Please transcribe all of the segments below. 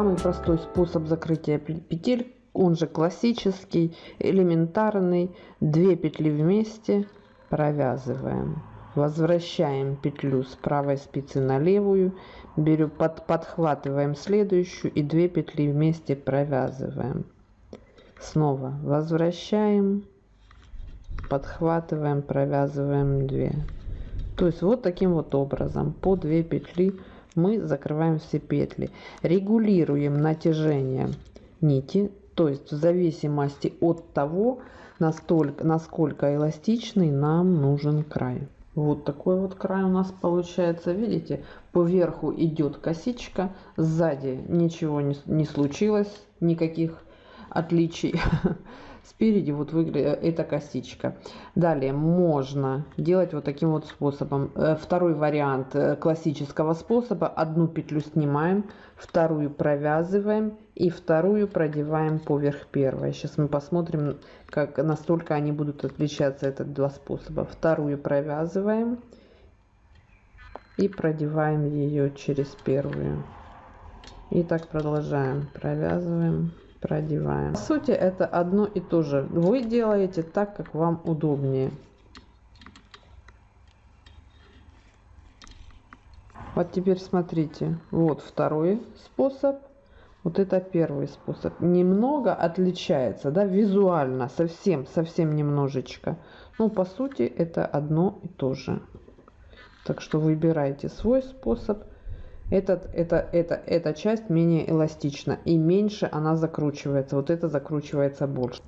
самый простой способ закрытия петель, он же классический, элементарный. Две петли вместе провязываем. Возвращаем петлю с правой спицы на левую, беру, под, подхватываем следующую и две петли вместе провязываем. Снова возвращаем, подхватываем, провязываем 2. То есть вот таким вот образом по 2 петли мы закрываем все петли. Регулируем натяжение нити, то есть в зависимости от того, настолько, насколько эластичный нам нужен край. Вот такой вот край у нас получается. Видите, по верху идет косичка, сзади ничего не, не случилось, никаких отличий. Спереди вот выглядит эта косичка. Далее можно делать вот таким вот способом. Э, второй вариант э, классического способа. Одну петлю снимаем, вторую провязываем и вторую продеваем поверх первой. Сейчас мы посмотрим, как настолько они будут отличаться, это два способа. Вторую провязываем и продеваем ее через первую. И так продолжаем. Провязываем продеваем. По сути это одно и то же. Вы делаете так, как вам удобнее. Вот теперь смотрите, вот второй способ, вот это первый способ. Немного отличается, да, визуально, совсем, совсем немножечко. Ну, по сути, это одно и то же. Так что выбирайте свой способ этот, это, это, эта часть менее эластична и меньше она закручивается. Вот это закручивается больше.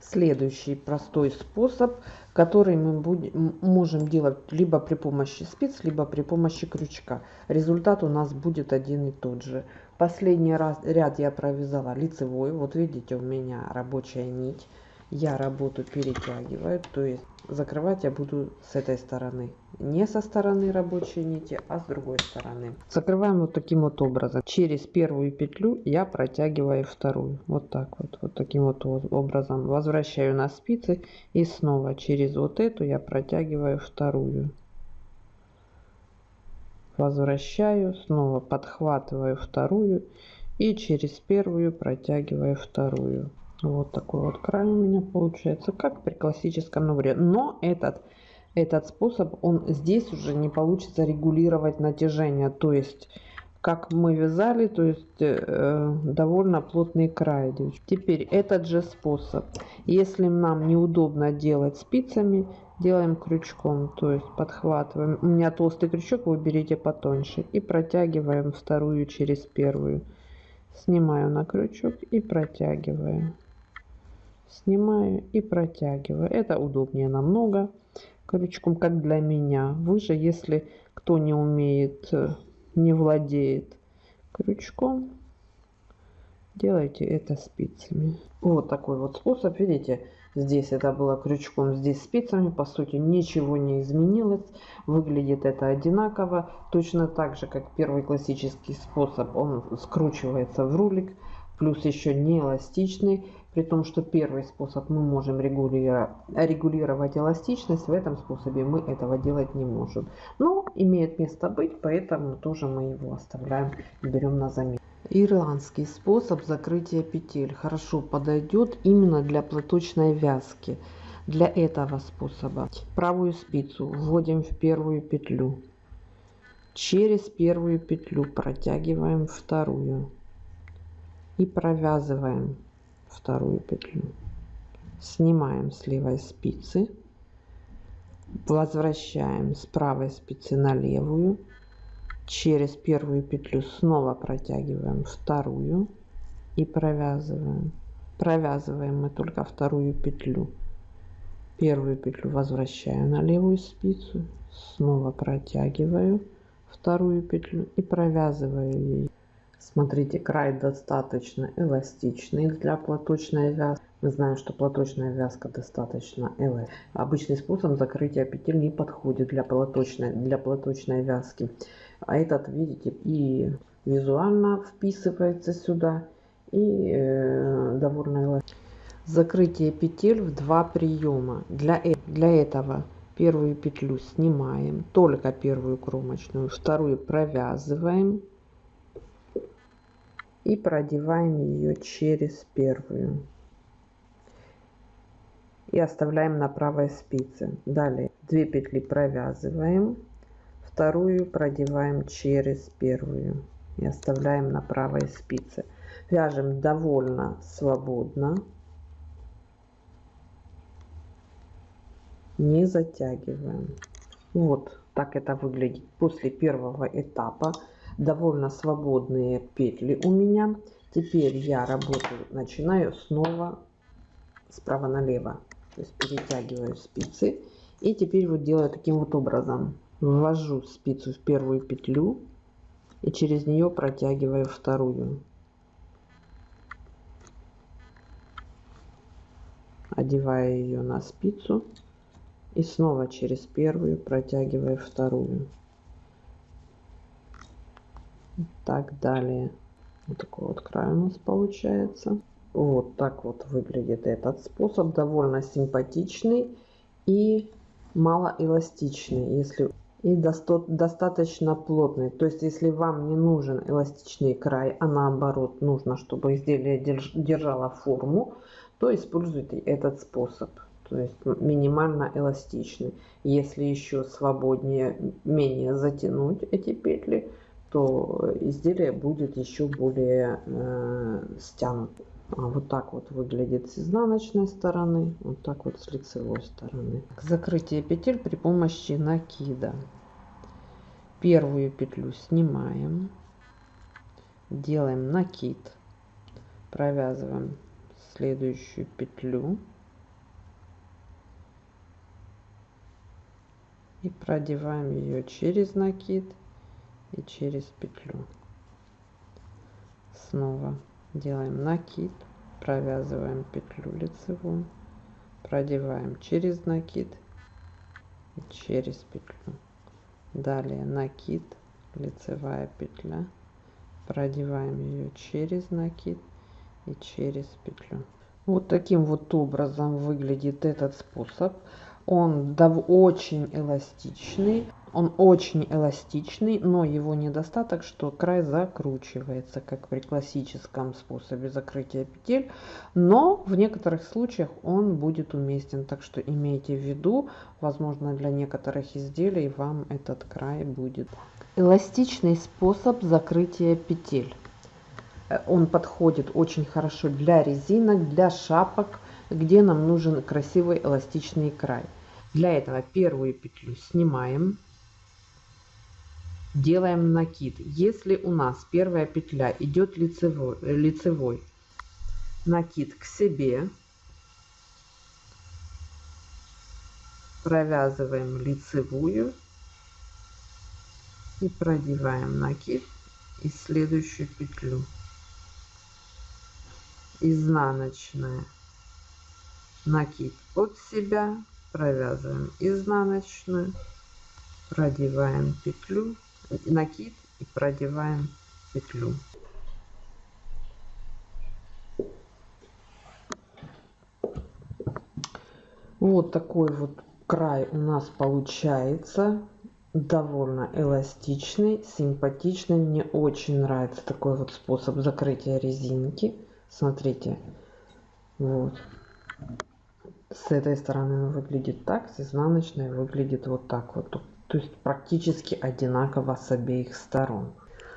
Следующий простой способ, который мы будем, можем делать либо при помощи спиц, либо при помощи крючка. Результат у нас будет один и тот же. Последний раз, ряд я провязала лицевой. Вот видите, у меня рабочая нить. Я работу перетягиваю, то есть закрывать я буду с этой стороны. Не со стороны рабочей нити а с другой стороны. Закрываем вот таким вот образом. Через первую петлю я протягиваю вторую. Вот так вот вот таким вот образом. Возвращаю на спицы и снова через вот эту я протягиваю вторую. Возвращаю снова подхватываю вторую и через первую протягиваю вторую вот такой вот край у меня получается, как при классическом наборе. Но этот, этот способ, он здесь уже не получится регулировать натяжение. То есть, как мы вязали, то есть э, довольно плотный край. Теперь этот же способ. Если нам неудобно делать спицами, делаем крючком. То есть подхватываем. У меня толстый крючок, вы берите потоньше. И протягиваем вторую через первую. Снимаю на крючок и протягиваю снимаю и протягиваю. Это удобнее намного. Крючком, как для меня. Вы же, если кто не умеет, э, не владеет крючком, делайте это спицами. Вот такой вот способ, видите, здесь это было крючком, здесь спицами, по сути ничего не изменилось, выглядит это одинаково, точно так же, как первый классический способ, он скручивается в рулик, плюс еще не эластичный, при том, что первый способ мы можем регулировать, эластичность, в этом способе мы этого делать не можем. Но имеет место быть, поэтому тоже мы его оставляем, берем на замену. Ирландский способ закрытия петель хорошо подойдет именно для платочной вязки. Для этого способа правую спицу вводим в первую петлю. Через первую петлю протягиваем вторую и провязываем вторую петлю. Снимаем с левой спицы. Возвращаем с правой спицы на левую. Через первую петлю снова протягиваем вторую и провязываем. Провязываем мы только вторую петлю. Первую петлю возвращаю на левую спицу снова протягиваю вторую петлю и провязываю ее Смотрите, край достаточно эластичный для платочной вязки. Мы знаем, что платочная вязка достаточно эластичная. Обычный способ закрытия петель не подходит для платочной, для платочной вязки. А этот, видите, и визуально вписывается сюда, и э, довольно эластичный. Закрытие петель в два приема. Для, э, для этого первую петлю снимаем, только первую кромочную, вторую провязываем и продеваем ее через первую. И оставляем на правой спице. Далее 2 петли провязываем вторую продеваем через первую и оставляем на правой спице. Вяжем довольно свободно. Не затягиваем. Вот так это выглядит после первого этапа довольно свободные петли у меня. Теперь я работаю начинаю снова справа налево то есть перетягиваю спицы. И теперь вот делаю таким вот образом. Ввожу спицу в первую петлю и через нее протягиваю вторую. Одеваю ее на спицу и снова через первую протягиваю вторую так далее вот такой вот край у нас получается вот так вот выглядит этот способ. Довольно симпатичный и малоэластичный, если и доста достаточно плотный. То есть, если вам не нужен эластичный край, а наоборот нужно, чтобы изделие держ держало форму, то используйте этот способ. То есть минимально эластичный. Если еще свободнее, менее затянуть эти петли, то изделие будет еще более э, стянутым. А вот так вот выглядит с изнаночной стороны, вот так вот с лицевой стороны. Закрытие петель при помощи накида. Первую петлю снимаем, делаем накид, провязываем следующую петлю и продеваем ее через накид и через петлю. Снова делаем накид провязываем петлю лицевую продеваем через накид и через петлю. Далее накид лицевая петля продеваем ее через накид и через петлю. Вот таким вот образом выглядит этот способ. Он очень эластичный он очень эластичный но его недостаток что край закручивается как при классическом способе закрытия петель. Но в некоторых случаях он будет уместен. Так что имейте в виду возможно для некоторых изделий вам этот край будет. Эластичный способ закрытия петель. Он подходит очень хорошо для резинок для шапок где нам нужен красивый эластичный край. Для этого первую петлю снимаем, делаем накид. Если у нас первая петля идет лицевой, лицевой накид к себе, провязываем лицевую и продеваем накид и следующую петлю. Изнаночная. Накид от себя провязываем изнаночную продеваем петлю накид и продеваем петлю. Вот такой вот край у нас получается. Довольно эластичный симпатичный. Мне очень нравится такой вот способ закрытия резинки. Смотрите вот. С этой стороны выглядит так с изнаночной выглядит вот так вот то есть практически одинаково с обеих сторон.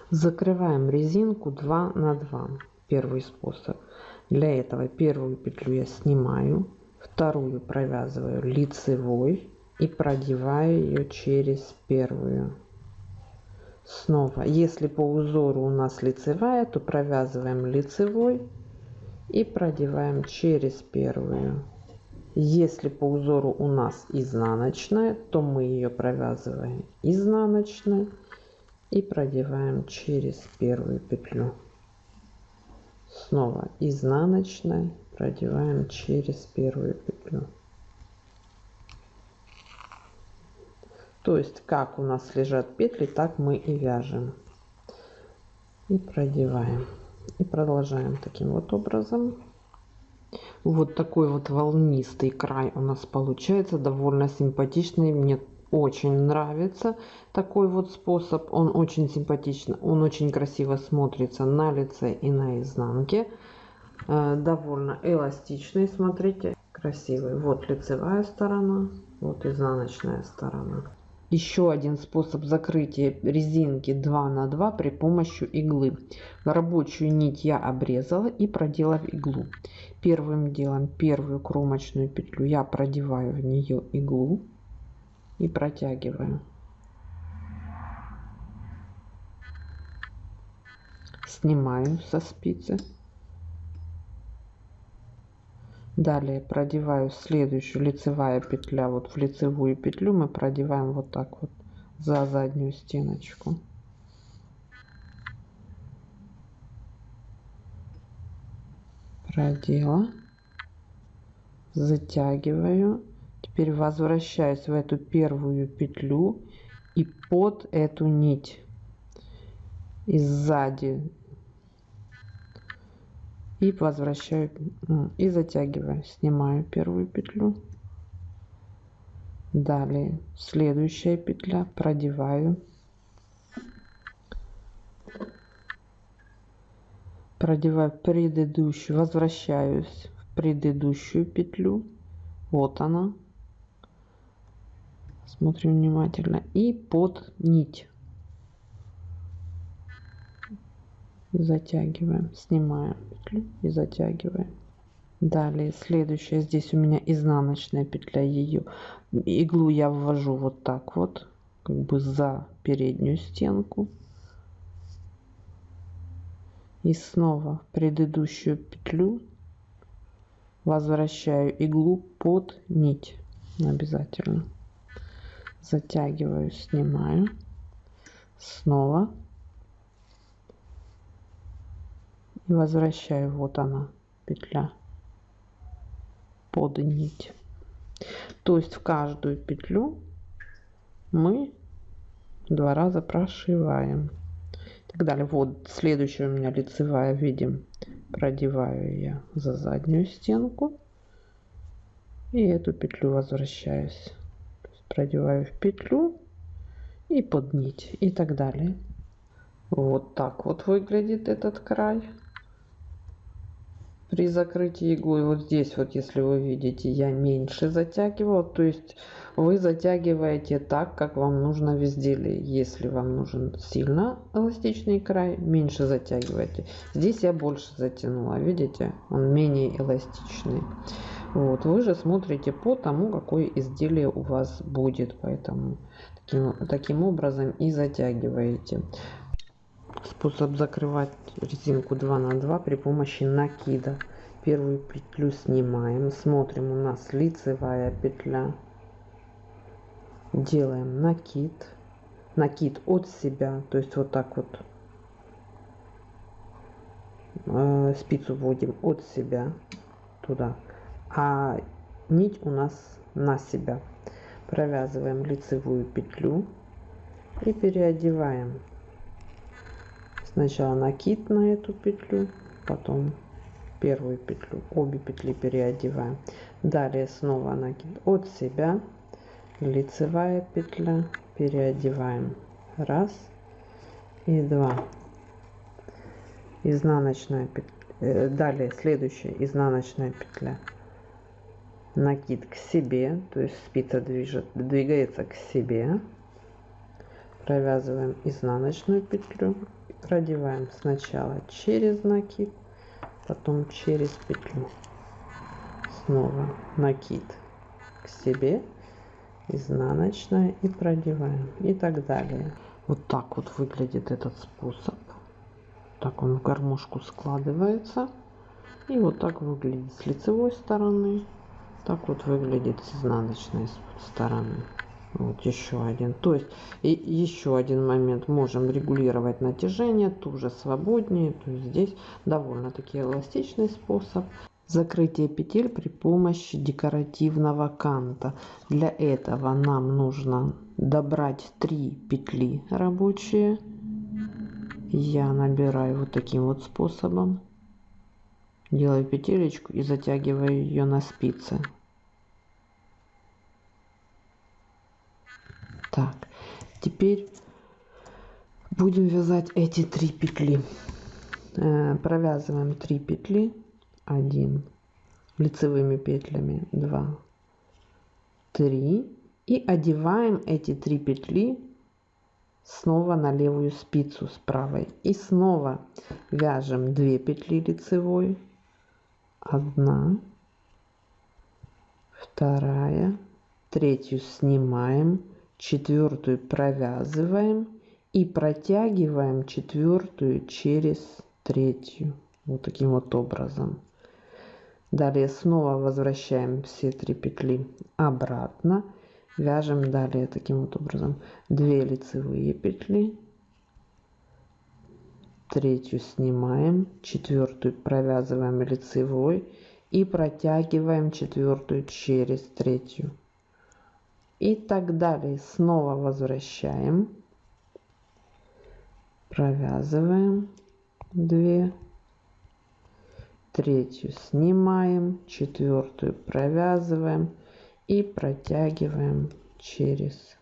Закрываем резинку 2 на 2 первый способ. Для этого первую петлю я снимаю вторую провязываю лицевой и продеваю ее через первую. Снова если по узору у нас лицевая то провязываем лицевой и продеваем через первую если по узору у нас изнаночная, то мы ее провязываем изнаночной и продеваем через первую петлю. Снова изнаночной продеваем через первую петлю. То есть как у нас лежат петли, так мы и вяжем. И продеваем. И продолжаем таким вот образом вот такой вот волнистый край у нас получается довольно симпатичный мне очень нравится такой вот способ. Он очень симпатично, он очень красиво смотрится на лице и на изнанке. Э, довольно эластичный, смотрите, красивый. Вот лицевая сторона, вот изнаночная сторона. Еще один способ закрытия резинки 2 на 2 при помощи иглы. Рабочую нить я обрезала и продела в иглу. Первым делом первую кромочную петлю я продеваю в нее иглу и протягиваю. Снимаю со спицы. Далее продеваю следующую лицевая петля. Вот в лицевую петлю мы продеваем вот так вот за заднюю стеночку. Продела. Затягиваю. Теперь возвращаюсь в эту первую петлю и под эту нить и сзади и возвращаю и затягиваю снимаю первую петлю. Далее следующая петля продеваю. Продеваю предыдущую возвращаюсь в предыдущую петлю. Вот она. Смотрим внимательно. И под нить и затягиваем снимаем петлю и затягиваем. Далее следующая здесь у меня изнаночная петля ее иглу я ввожу вот так вот как бы за переднюю стенку. И снова в предыдущую петлю возвращаю иглу под нить обязательно. Затягиваю снимаю. Снова и возвращаю вот она петля. Под нить. То есть в каждую петлю мы два раза прошиваем. Так далее. Вот следующая у меня лицевая видим продеваю я за заднюю стенку. И эту петлю возвращаюсь. Продеваю в петлю и под нить. И так далее. Вот так вот выглядит этот край при закрытии иглой вот здесь вот если вы видите я меньше затягивала то есть вы затягиваете так как вам нужно в изделии. Если вам нужен сильно эластичный край меньше затягивайте здесь я больше затянула видите? Он менее эластичный. Вот вы же смотрите по тому какое изделие у вас будет поэтому таким, таким образом и затягиваете способ закрывать резинку 2 на 2 при помощи накида. Первую петлю снимаем смотрим у нас лицевая петля. Делаем накид. Накид от себя то есть вот так вот э, спицу вводим от себя туда. А нить у нас на себя. Провязываем лицевую петлю и переодеваем сначала накид на эту петлю потом первую петлю обе петли переодеваем. Далее снова накид от себя. Лицевая петля переодеваем. Раз и два. Изнаночная петля э, далее следующая изнаночная петля. Накид к себе то есть спица движет двигается к себе. Провязываем изнаночную петлю продеваем сначала через накид потом через петлю. Снова накид к себе изнаночная и продеваем. И так далее. Вот так вот выглядит этот способ. Так он в гармошку складывается. И вот так выглядит с лицевой стороны. Так вот выглядит с изнаночной стороны вот еще один. То есть и еще один момент. Можем регулировать натяжение тоже свободнее то есть здесь довольно таки эластичный способ закрытие петель при помощи декоративного канта. Для этого нам нужно добрать 3 петли рабочие. Я набираю вот таким вот способом. Делаю петелечку и затягиваю ее на спицы так. Теперь будем вязать эти три петли. Э, провязываем 3 петли. 1 лицевыми петлями 2 3 и одеваем эти три петли снова на левую спицу с правой. И снова вяжем 2 петли лицевой. 1 вторая. Третью снимаем четвертую провязываем и протягиваем четвертую через третью. Вот таким вот образом. Далее снова возвращаем все три петли обратно. Вяжем далее таким вот образом. 2 лицевые петли. Третью снимаем четвертую провязываем лицевой и протягиваем четвертую через третью и так далее. Снова возвращаем. Провязываем. 2 третью снимаем. Четвертую провязываем. И протягиваем через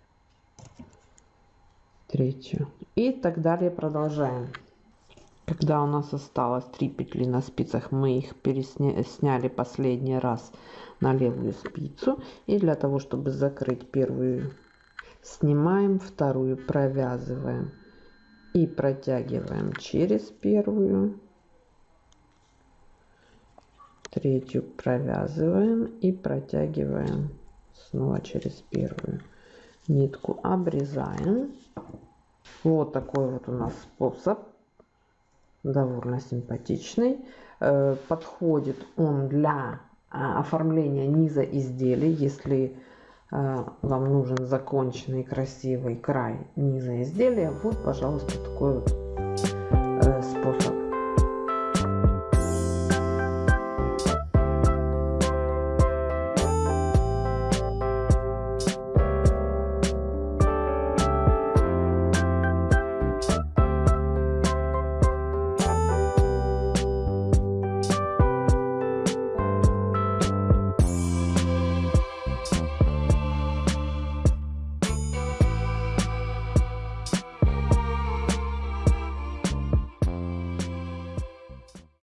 третью. И так далее. Продолжаем когда у нас осталось 3 петли на спицах мы их сняли последний раз на левую спицу. И для того чтобы закрыть первую снимаем вторую провязываем и протягиваем через первую третью провязываем и протягиваем снова через первую нитку обрезаем. Вот такой вот у нас способ довольно симпатичный. Э, подходит он для а, оформления низа изделий. Если э, вам нужен законченный красивый край низа изделия вот пожалуйста такой вот